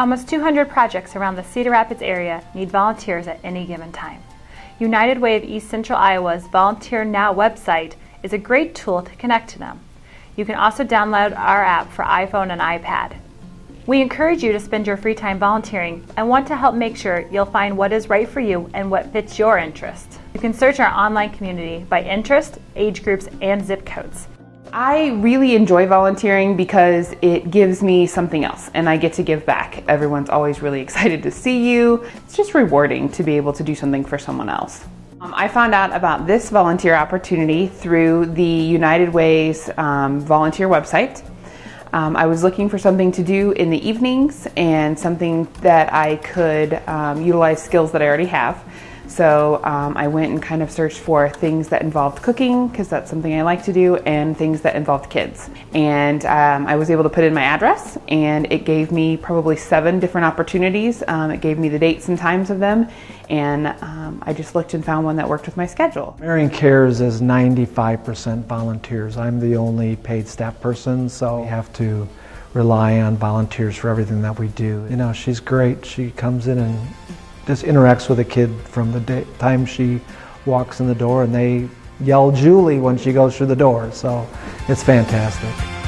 Almost 200 projects around the Cedar Rapids area need volunteers at any given time. United Way of East Central Iowa's Volunteer Now website is a great tool to connect to them. You can also download our app for iPhone and iPad. We encourage you to spend your free time volunteering and want to help make sure you'll find what is right for you and what fits your interests. You can search our online community by interest, age groups, and zip codes. I really enjoy volunteering because it gives me something else and I get to give back. Everyone's always really excited to see you. It's just rewarding to be able to do something for someone else. Um, I found out about this volunteer opportunity through the United Ways um, volunteer website. Um, I was looking for something to do in the evenings and something that I could um, utilize skills that I already have. So um, I went and kind of searched for things that involved cooking because that's something I like to do and things that involved kids. And um, I was able to put in my address and it gave me probably seven different opportunities. Um, it gave me the dates and times of them and um, I just looked and found one that worked with my schedule. Marion Cares is 95% volunteers. I'm the only paid staff person so we have to rely on volunteers for everything that we do. You know, she's great. She comes in and just interacts with a kid from the day, time she walks in the door and they yell Julie when she goes through the door. So it's fantastic.